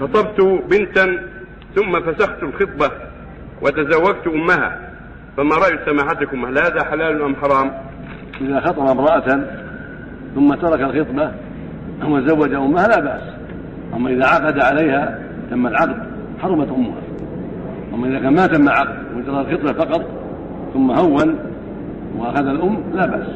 خطبت بنتا ثم فسخت الخطبة وتزوجت أمها. فما رأي سماحتكم؟ هل هذا حلال أم حرام؟ إذا خطب امرأة ثم ترك الخطبة وزوج أمها لا بأس. أما إذا عقد عليها تم العقد حرمت أمها. أما إذا كان ما تم عقد وجرى الخطبة فقط ثم هون وأخذ الأم لا بأس.